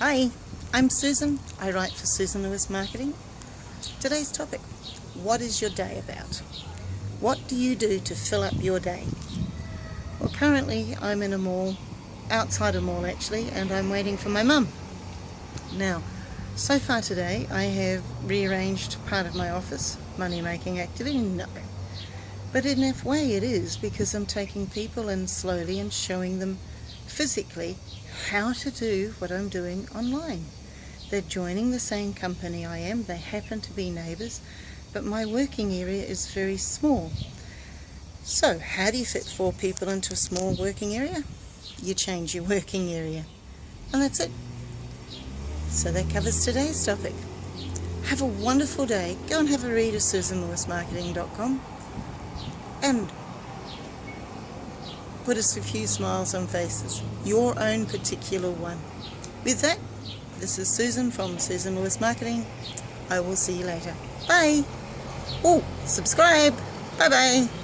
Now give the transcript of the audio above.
Hi, I'm Susan. I write for Susan Lewis Marketing. Today's topic, what is your day about? What do you do to fill up your day? Well, currently I'm in a mall, outside a mall actually, and I'm waiting for my mum. Now, so far today I have rearranged part of my office, money making activity, no. But in a way it is because I'm taking people in slowly and showing them physically how to do what I'm doing online. They're joining the same company I am, they happen to be neighbours, but my working area is very small. So how do you fit four people into a small working area? You change your working area. And that's it. So that covers today's topic. Have a wonderful day. Go and have a read of susanlewismarketing.com and put us a few smiles on faces. Your own particular one. With that, this is Susan from Susan Lewis Marketing. I will see you later. Bye. Oh, subscribe. Bye bye.